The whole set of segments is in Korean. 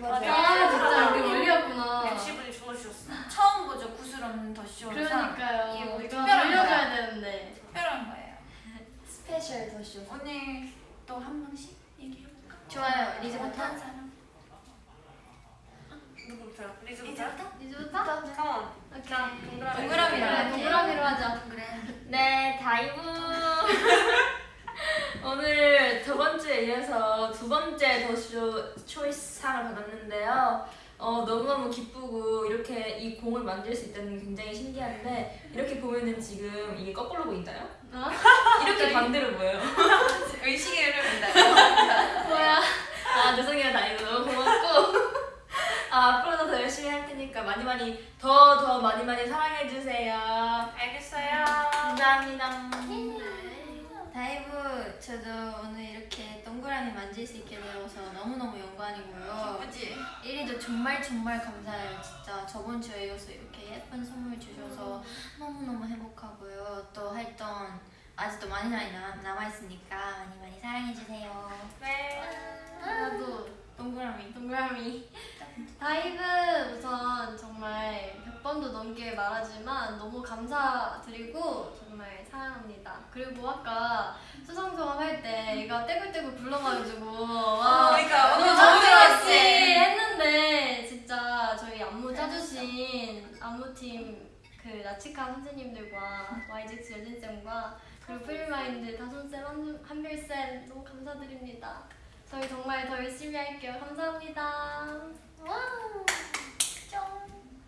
맞아. 아 진짜 우리 멀리였구나. MC분이 죽어주셨어. 처음 보죠 구슬 없는 더쇼 그러니까요. 이게 뭐 이거 거야. 되는데. 특별한 거예요 스페셜 더쇼. 오늘 또 한 명씩 얘기해볼까? 좋아요. 리즈부터. 어떤 사람? 누구부터요? 리즈부터? 리즈부터? 리즈부터? 컴온. 오케이. 동그라미. 동그라미로 하자. 그래 네, 다이브. 오늘 저번 주에 이어서 두 번째 더쇼 초이스 상을 받았는데요. 어, 너무너무 기쁘고 이렇게 이 공을 만들 수 있다는 게 굉장히 신기한데 이렇게 보면은 지금 이게 거꾸로 보인다요? 어? 이렇게 반대로 보여요. 의식의 흐름인다 뭐야? 아 죄송해요 다이브 너무 고맙고 아, 앞으로도 더 열심히 할 테니까 많이 많이 더더 많이 많이 사랑해 주세요. 알겠어요. 감사합니다. 다이브 저도 오늘 이렇게 동그라미 만질 수 있게 되어서 너무너무 영광이고요. 그치? 1위도 정말 정말 감사해요. 진짜 저번 주에 이어서 이렇게 예쁜 선물 주셔서 너무너무 행복하고요. 또 활동 아직도 많이 많이 남- 남아있으니까 많이 많이 사랑해주세요. 네. 나도 동그라미. 동그라미. 다이브 우선 정말 100번도 넘게 말하지만 너무 감사드리고. 그리고 아까 수상소감 할때 얘가 떼굴떼굴 굴러가지고 와 그러니까 오늘 너무 좋았지 했는데 진짜 저희 안무 짜주신 안무팀 그 라치카 선생님들과 YGX 여진쌤과 그리고 프리마인드 다솜쌤, 한- 한별쌤 너무 감사드립니다. 저희 정말 더 열심히 할게요. 감사합니다. 와우. 쫑.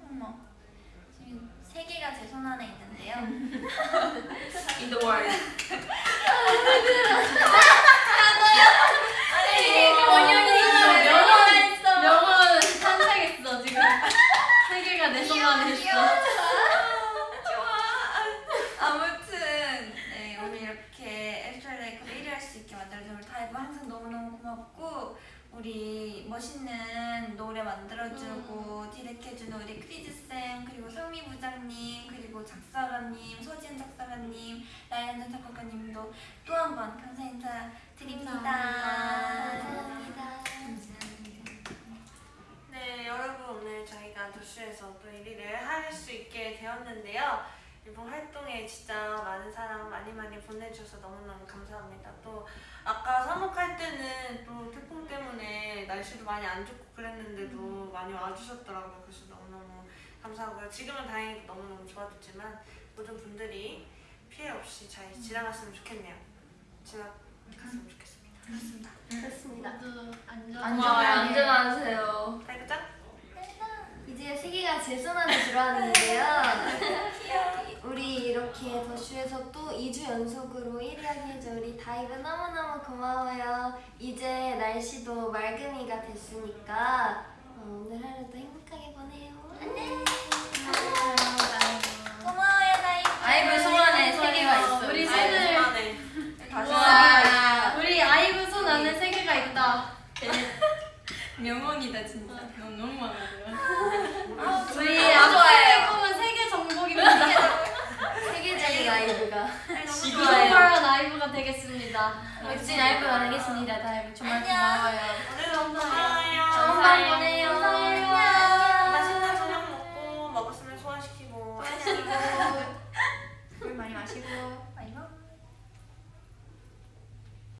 어머. 지금 세계가 제 손 안에 있는데요. In the world. 원영이 있어요. 명언 있어. 명언 탄생했어 지금. 세계가 내손 안에 있어. 아무튼 네, 오늘 이렇게 After LIKE 1위 할 수 있게 만들어준 우리 다이브 항상 너무너무 고맙고 우리 멋있는 노래 만들어주고 디렉해주는 우리 크리즈쌤 그리고 성미 부장님 그리고 작사가님 서진 작사가님 라이언 작곡가님도 또 한 번 감사 인사 드립니다. 네, 여러분 오늘 저희가 도쇼에서 또 1위를 할 수 있게 되었는데요. 이번 활동에 진짜 많은 사랑 많이 많이 보내주셔서 너무너무 감사합니다. 또 아까 사목할 때는 또 태풍 때문에 날씨도 많이 안 좋고 그랬는데도 많이 와주셨더라고요. 그래서 너무너무 감사하고요. 지금은 다행히 너무너무 좋아졌지만 모든 분들이 피해 없이 잘 지나갔으면 좋겠네요. 지나갔으면 좋겠습니다. 그렇습니다. 모두 안전. 안전하게 안전하세요. 달그짱? 이제 세 개가 제 손 안에 들어왔는데요. 우리 이렇게 더쇼에서 또 2주 연속으로 1위 하게 해준 우리 다이브 너무너무 고마워요. 이제 날씨도 맑음이가 됐으니까 어, 오늘 하루도 행복하게 보내요. 안녕. 고마워요 다이브. 아이브 손 안에 세계가 있어 우리 손을. 다시 와, 우리 아이브 손 안에 세계가 있다. 명언이다 진짜 너무 너무 많아요. 알겠습니다. 역시 알고 나가겠습니다. 다들 정말 고마워요. 오늘 감사해요. 좋은 밤 보내요. 감사해요. 맛있는 저녁 먹고 먹었으면 소화시키고.